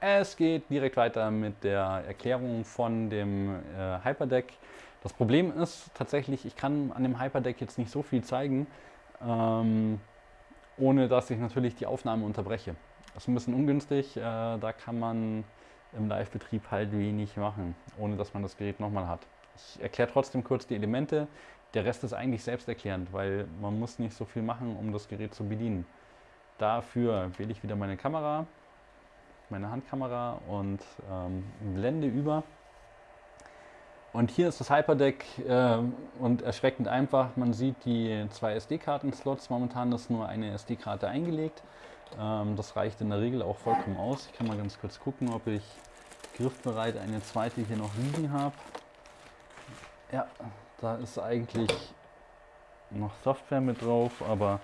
Es geht direkt weiter mit der Erklärung von dem äh, Hyperdeck. Das Problem ist tatsächlich, ich kann an dem Hyperdeck jetzt nicht so viel zeigen, ähm, ohne dass ich natürlich die Aufnahme unterbreche. Das ist ein bisschen ungünstig, äh, da kann man im Live-Betrieb halt wenig machen, ohne dass man das Gerät nochmal hat. Ich erkläre trotzdem kurz die Elemente. Der Rest ist eigentlich selbsterklärend, weil man muss nicht so viel machen, um das Gerät zu bedienen. Dafür wähle ich wieder meine Kamera, meine Handkamera und ähm, blende über. Und hier ist das Hyperdeck äh, und erschreckend einfach. Man sieht die zwei SD-Karten-Slots. Momentan ist nur eine SD-Karte eingelegt. Ähm, das reicht in der Regel auch vollkommen aus. Ich kann mal ganz kurz gucken, ob ich griffbereit eine zweite hier noch liegen habe. Ja, da ist eigentlich noch Software mit drauf, aber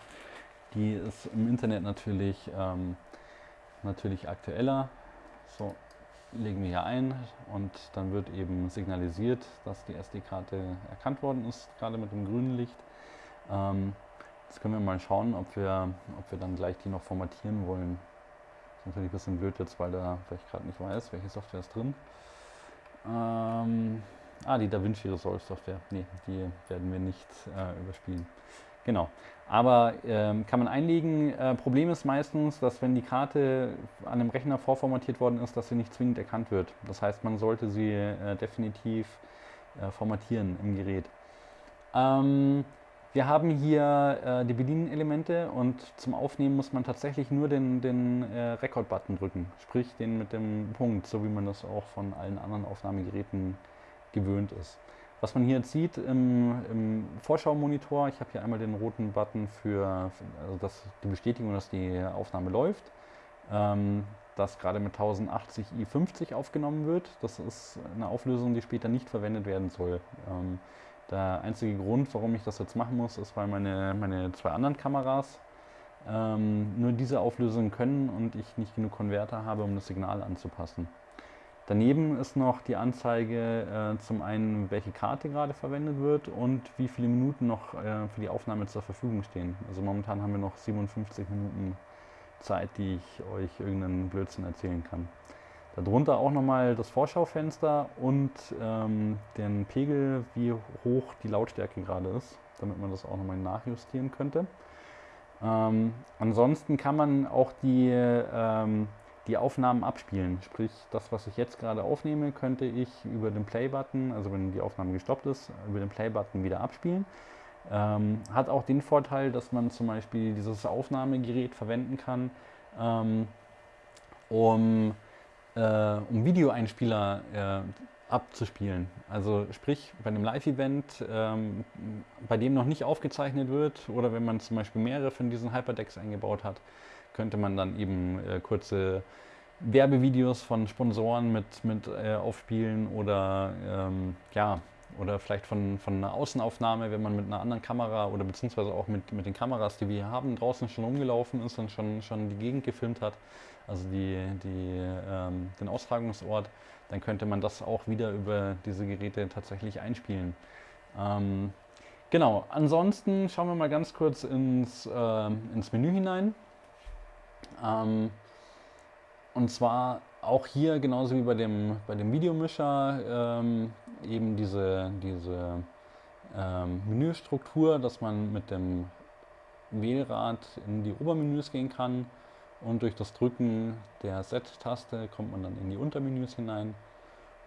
die ist im Internet natürlich, ähm, natürlich aktueller. So, legen wir hier ein und dann wird eben signalisiert, dass die SD-Karte erkannt worden ist, gerade mit dem grünen Licht. Ähm, Jetzt können wir mal schauen, ob wir, ob wir dann gleich die noch formatieren wollen. Ist natürlich ein bisschen blöd jetzt, weil da vielleicht gerade nicht weiß, welche Software ist drin. Ähm, ah, die DaVinci Resolve Software. Nee, die werden wir nicht äh, überspielen. Genau. Aber ähm, kann man einlegen. Äh, Problem ist meistens, dass wenn die Karte an einem Rechner vorformatiert worden ist, dass sie nicht zwingend erkannt wird. Das heißt, man sollte sie äh, definitiv äh, formatieren im Gerät. Ähm, wir haben hier äh, die Bedienelemente und zum Aufnehmen muss man tatsächlich nur den, den äh, Record-Button drücken, sprich den mit dem Punkt, so wie man das auch von allen anderen Aufnahmegeräten gewöhnt ist. Was man hier jetzt sieht im, im Vorschau-Monitor, ich habe hier einmal den roten Button für, also das, die Bestätigung, dass die Aufnahme läuft, ähm, dass gerade mit 1080i50 aufgenommen wird. Das ist eine Auflösung, die später nicht verwendet werden soll. Ähm, der einzige Grund, warum ich das jetzt machen muss, ist, weil meine, meine zwei anderen Kameras ähm, nur diese Auflösung können und ich nicht genug Konverter habe, um das Signal anzupassen. Daneben ist noch die Anzeige äh, zum einen, welche Karte gerade verwendet wird und wie viele Minuten noch äh, für die Aufnahme zur Verfügung stehen. Also momentan haben wir noch 57 Minuten Zeit, die ich euch irgendeinen Blödsinn erzählen kann. Darunter auch nochmal das Vorschaufenster und ähm, den Pegel, wie hoch die Lautstärke gerade ist, damit man das auch nochmal nachjustieren könnte. Ähm, ansonsten kann man auch die, ähm, die Aufnahmen abspielen. Sprich, das, was ich jetzt gerade aufnehme, könnte ich über den Play-Button, also wenn die Aufnahme gestoppt ist, über den Play-Button wieder abspielen. Ähm, hat auch den Vorteil, dass man zum Beispiel dieses Aufnahmegerät verwenden kann, ähm, um äh, um Videoeinspieler äh, abzuspielen. Also sprich bei einem Live-Event, ähm, bei dem noch nicht aufgezeichnet wird oder wenn man zum Beispiel mehrere von diesen Hyperdecks eingebaut hat, könnte man dann eben äh, kurze Werbevideos von Sponsoren mit, mit äh, aufspielen oder ähm, ja, oder vielleicht von, von einer Außenaufnahme, wenn man mit einer anderen Kamera oder beziehungsweise auch mit, mit den Kameras, die wir hier haben, draußen schon rumgelaufen ist und schon, schon die Gegend gefilmt hat, also die, die, ähm, den Austragungsort, dann könnte man das auch wieder über diese Geräte tatsächlich einspielen. Ähm, genau, ansonsten schauen wir mal ganz kurz ins, äh, ins Menü hinein. Ähm, und zwar auch hier, genauso wie bei dem, bei dem Videomischer, ähm, eben diese, diese ähm, Menüstruktur, dass man mit dem Wählrad in die Obermenüs gehen kann und durch das Drücken der Set-Taste kommt man dann in die Untermenüs hinein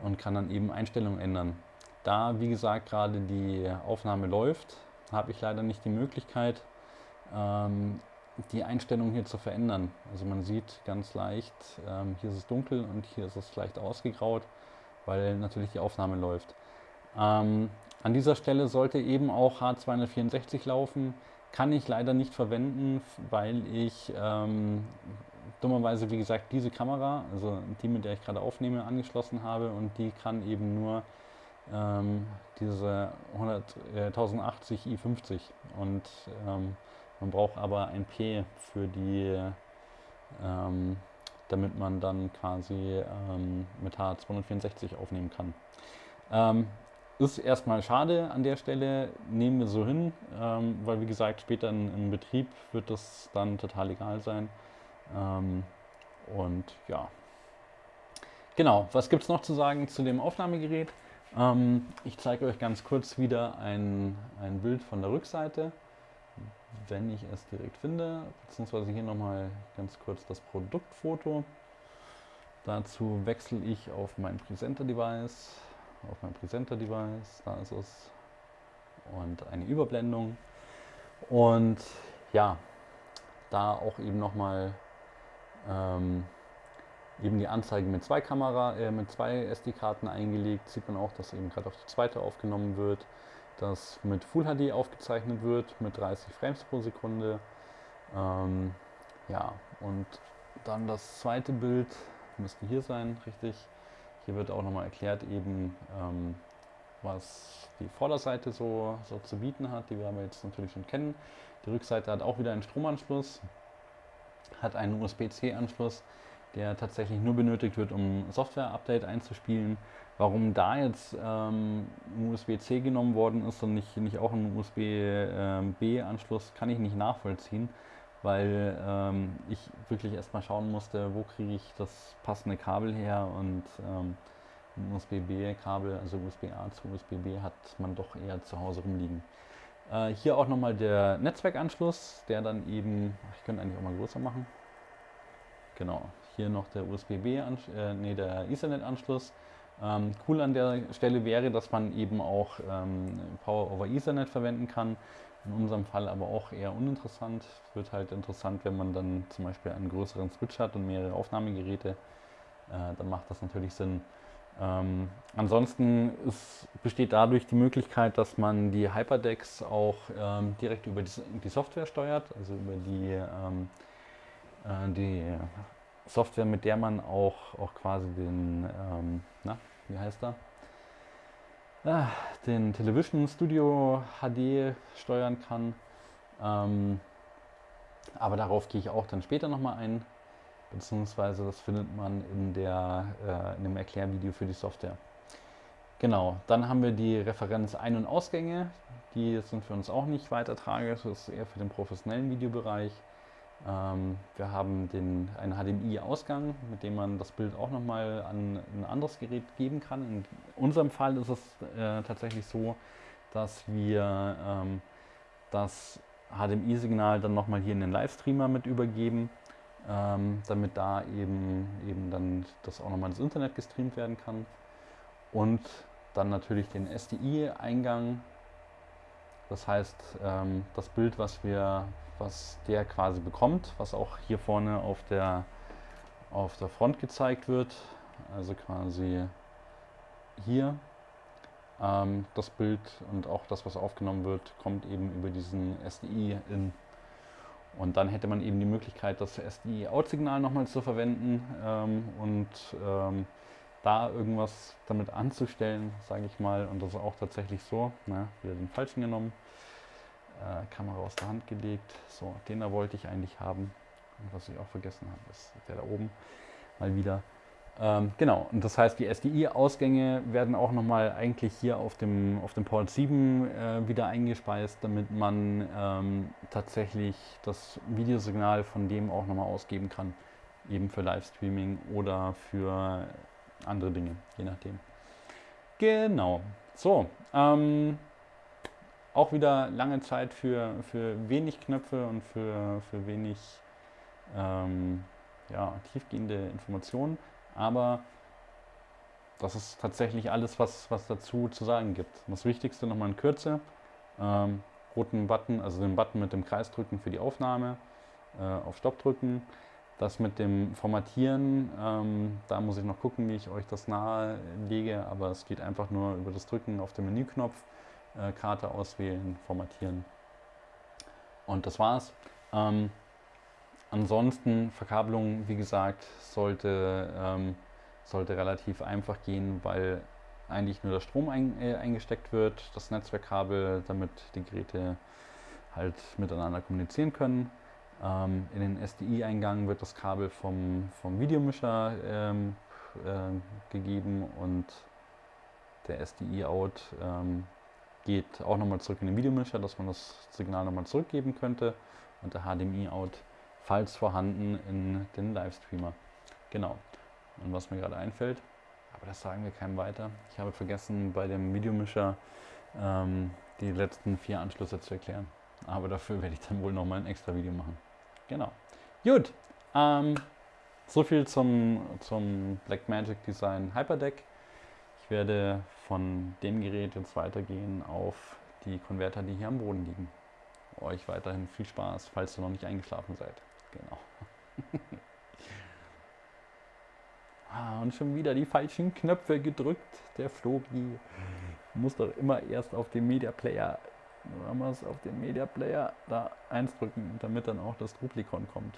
und kann dann eben Einstellungen ändern. Da, wie gesagt, gerade die Aufnahme läuft, habe ich leider nicht die Möglichkeit, ähm, die Einstellung hier zu verändern. Also man sieht ganz leicht, ähm, hier ist es dunkel und hier ist es leicht ausgegraut, weil natürlich die Aufnahme läuft. Ähm, an dieser Stelle sollte eben auch H264 laufen. Kann ich leider nicht verwenden, weil ich ähm, dummerweise, wie gesagt, diese Kamera, also die, mit der ich gerade aufnehme, angeschlossen habe und die kann eben nur ähm, diese 100, äh, 1080i50 und ähm, man braucht aber ein P für die, ähm, damit man dann quasi ähm, mit H264 aufnehmen kann. Ähm, ist erstmal schade an der Stelle, nehmen wir so hin, ähm, weil wie gesagt, später in, im Betrieb wird das dann total egal sein. Ähm, und ja, Genau, was gibt es noch zu sagen zu dem Aufnahmegerät? Ähm, ich zeige euch ganz kurz wieder ein, ein Bild von der Rückseite, wenn ich es direkt finde, beziehungsweise hier nochmal ganz kurz das Produktfoto. Dazu wechsle ich auf mein Präsenter-Device, auf mein Präsenter-Device, da ist es, und eine Überblendung. Und ja, da auch eben nochmal ähm, eben die Anzeige mit zwei Kamera, äh, mit zwei SD-Karten eingelegt. Sieht man auch, dass eben gerade auf die zweite aufgenommen wird, dass mit Full HD aufgezeichnet wird mit 30 Frames pro Sekunde. Ähm, ja, und dann das zweite Bild müsste hier sein, richtig. Hier wird auch nochmal erklärt eben, ähm, was die Vorderseite so, so zu bieten hat, die wir aber jetzt natürlich schon kennen. Die Rückseite hat auch wieder einen Stromanschluss, hat einen USB-C-Anschluss, der tatsächlich nur benötigt wird, um Software-Update einzuspielen. Warum da jetzt ähm, USB-C genommen worden ist und nicht, nicht auch ein USB-B-Anschluss, kann ich nicht nachvollziehen, weil ähm, ich wirklich erstmal schauen musste, wo kriege ich das passende Kabel her und ähm, ein USB-B-Kabel, also USB-A zu USB-B, hat man doch eher zu Hause rumliegen. Äh, hier auch nochmal der Netzwerkanschluss, der dann eben, ich könnte eigentlich auch mal größer machen, Genau, hier noch der USB-B, äh, nee, der Ethernet-Anschluss. Ähm, cool an der Stelle wäre, dass man eben auch ähm, Power over Ethernet verwenden kann. In unserem Fall aber auch eher uninteressant. Wird halt interessant, wenn man dann zum Beispiel einen größeren Switch hat und mehrere Aufnahmegeräte. Äh, dann macht das natürlich Sinn. Ähm, ansonsten ist, besteht dadurch die Möglichkeit, dass man die Hyperdecks auch ähm, direkt über die, die, Software steuert, also über die ähm, äh, die Software, mit der man auch, auch quasi den, ähm, na, wie heißt er? Ah, den Television Studio HD steuern kann. Ähm, aber darauf gehe ich auch dann später nochmal ein, beziehungsweise das findet man in, der, äh, in dem Erklärvideo für die Software. Genau, dann haben wir die Referenz Ein- und Ausgänge. Die sind für uns auch nicht weiter tragisch, das ist eher für den professionellen Videobereich. Ähm, wir haben den, einen HDMI-Ausgang, mit dem man das Bild auch nochmal an ein anderes Gerät geben kann. In unserem Fall ist es äh, tatsächlich so, dass wir ähm, das HDMI-Signal dann nochmal hier in den Livestreamer mit übergeben, ähm, damit da eben, eben dann das auch nochmal ins Internet gestreamt werden kann. Und dann natürlich den SDI-Eingang, das heißt ähm, das Bild, was wir was der quasi bekommt, was auch hier vorne auf der, auf der Front gezeigt wird. Also quasi hier ähm, das Bild und auch das, was aufgenommen wird, kommt eben über diesen SDI-In. Und dann hätte man eben die Möglichkeit, das SDI-Out-Signal nochmal zu verwenden ähm, und ähm, da irgendwas damit anzustellen, sage ich mal. Und das ist auch tatsächlich so. Na, wieder den falschen genommen äh, Kamera aus der Hand gelegt. So, den da wollte ich eigentlich haben. Und was ich auch vergessen habe, ist der da oben mal wieder. Ähm, genau, und das heißt, die SDI-Ausgänge werden auch nochmal eigentlich hier auf dem, auf dem Port 7 äh, wieder eingespeist, damit man ähm, tatsächlich das Videosignal von dem auch nochmal ausgeben kann. Eben für Livestreaming oder für andere Dinge, je nachdem. Genau, so. Ähm, auch wieder lange Zeit für, für wenig Knöpfe und für, für wenig ähm, ja, tiefgehende Informationen. Aber das ist tatsächlich alles, was, was dazu zu sagen gibt. Das Wichtigste nochmal in Kürze. Ähm, roten Button, also den Button mit dem Kreis drücken für die Aufnahme, äh, auf Stopp drücken. Das mit dem Formatieren, ähm, da muss ich noch gucken, wie ich euch das nahe lege, aber es geht einfach nur über das Drücken auf den Menüknopf äh, Karte auswählen, formatieren. Und das war's. Ähm, ansonsten Verkabelung, wie gesagt, sollte, ähm, sollte relativ einfach gehen, weil eigentlich nur der Strom ein, äh, eingesteckt wird, das Netzwerkkabel, damit die Geräte halt miteinander kommunizieren können. Ähm, in den SDI-Eingang wird das Kabel vom, vom Videomischer ähm, äh, gegeben und der SDI-Out ähm, geht auch nochmal zurück in den Videomischer, dass man das Signal nochmal zurückgeben könnte und der HDMI-Out, falls vorhanden, in den Livestreamer. Genau. Und was mir gerade einfällt, Aber das sagen wir keinem weiter. Ich habe vergessen, bei dem Videomischer ähm, die letzten vier Anschlüsse zu erklären. Aber dafür werde ich dann wohl nochmal ein extra Video machen. Genau. Gut. Ähm, so viel zum, zum Blackmagic Design Hyperdeck. Ich werde von dem Gerät jetzt weitergehen auf die Konverter, die hier am Boden liegen. Euch weiterhin viel Spaß, falls ihr noch nicht eingeschlafen seid. Genau. ah, und schon wieder die falschen Knöpfe gedrückt. Der Flori muss doch immer erst auf den Media Player, es auf den Media Player da eins drücken, damit dann auch das Duplikon kommt.